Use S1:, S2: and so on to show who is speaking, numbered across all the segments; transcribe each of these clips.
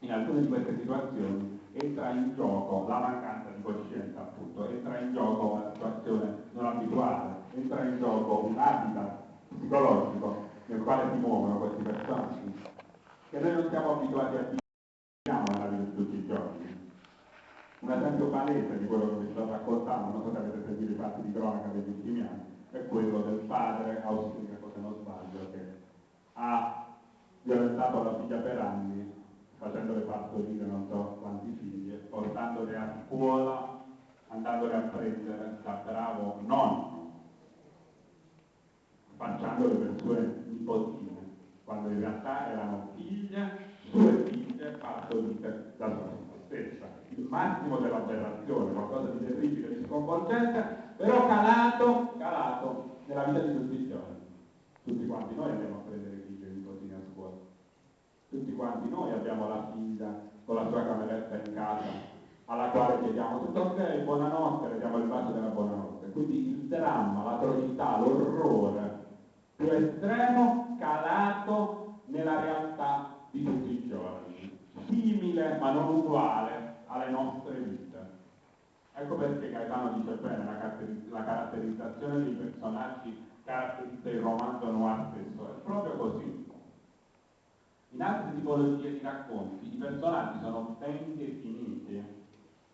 S1: in alcune di queste situazioni entra in gioco la mancanza di coscienza, appunto, entra in gioco una situazione non abituale, entra in gioco un habitat psicologico nel quale si muovono questi personaggi, che noi non siamo abituati a vivere nella vita di tutti i giorni. Un esempio palese di quello che vi sto raccontando, non so se avete sentito i fatti di cronaca degli ultimi anni, è quello del padre austriaco, se non sbaglio, che ha violentato la figlia per facendole partorire non so quanti figli, portandole a scuola, andandole a prendere da bravo nonno, facciandole per sue nipotine, quando in realtà erano figlie, sue figlie partorite da sua stessa. Il massimo dell'aberrazione, qualcosa di terribile, di sconvolgente, però calato, calato nella vita di tutti i giorni. Tutti quanti noi andiamo a prendere figli e nipotine a scuola tutti quanti noi abbiamo la figlia con la sua cameretta in casa alla quale chiediamo tutto ok, buonanotte, le diamo il bacio della buonanotte. Quindi il dramma, l'atrocità, l'orrore più estremo calato nella realtà di tutti i giorni, simile ma non uguale alle nostre vite. Ecco perché Gaetano dice bene la, caratterizzazione dei personaggi caratterizza il romanzo noir stesso, in altre tipologie di racconti i personaggi sono ben definiti,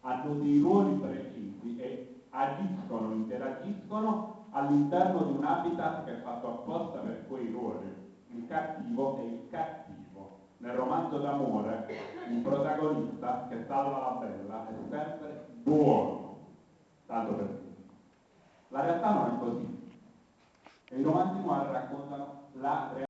S1: hanno dei ruoli precisi e agiscono, interagiscono all'interno di un habitat che è fatto apposta per quei ruoli. Il cattivo è il cattivo. Nel romanzo d'amore il protagonista che salva la bella è sempre buono, tanto per dire. La realtà non è così. E i romanzi noir raccontano la realtà